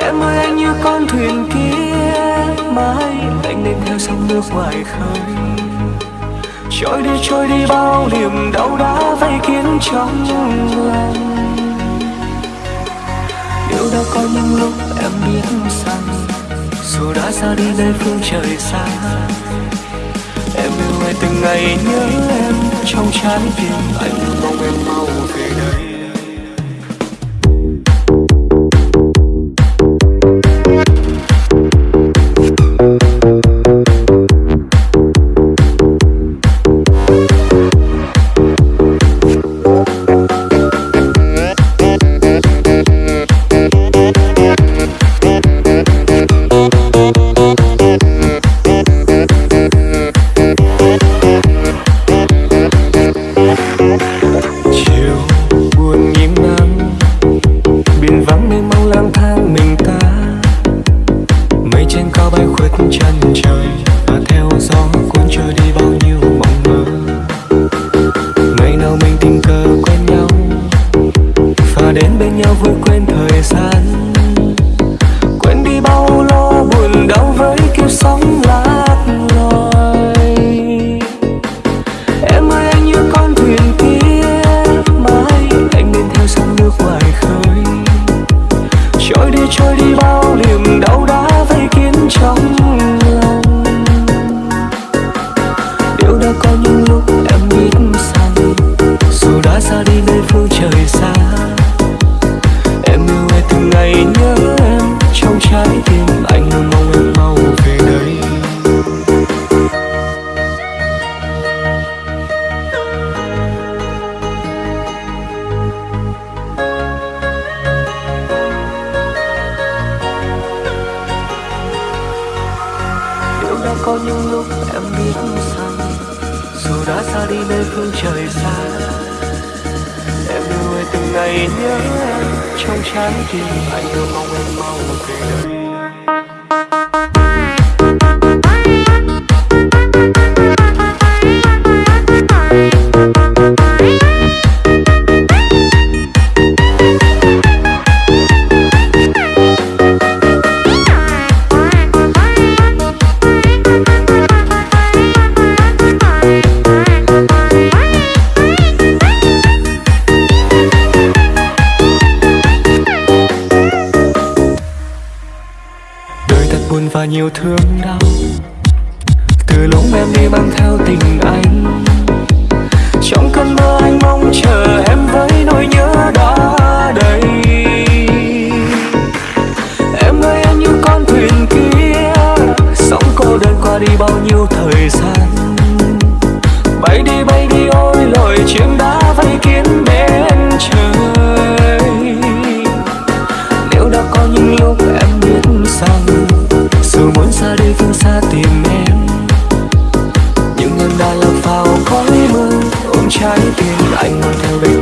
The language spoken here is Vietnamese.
Em ơi, anh như con thuyền kia, Mãi anh nên theo sóng nước ngoài khơi. Trôi đi trôi đi, bao niềm đau đã vây kín trong lòng Điều đã có những lúc em biết rằng, Dù đã xa đi nơi phương trời xa, Em yêu ai từng ngày nhớ em Trong trái tim. Anh mong em mau về đây. làn cuốn trôi đi bao nhiêu mộng mơ. Ngày nào mình tình cờ quen nhau, và đến bên nhau vượt quên thời gian. Quên đi bao lo buồn đau với kiếp sóng lại ngày nhớ em trong trái tim anh mong em mau về đây. Nếu đã có những lúc em biết rằng dù đã xa đi nơi phương trời xa, em đưa từng ngày nhớ trong trái tim anh luôn mong em mau về đây. buồn và nhiều thương đau. Từ lúc em đi mang theo tình anh, trong cơn mơ anh mong chờ em với nỗi nhớ đó đầy. Em ơi em như con thuyền kia, sóng cô đơn qua đi bao nhiêu thời gian. Bay đi bay đi, ôi, lời chiếc đã vây kiến bên trời. tìm em. Những lần đã làm phao khói mưa ôm trái tim anh mang theo đây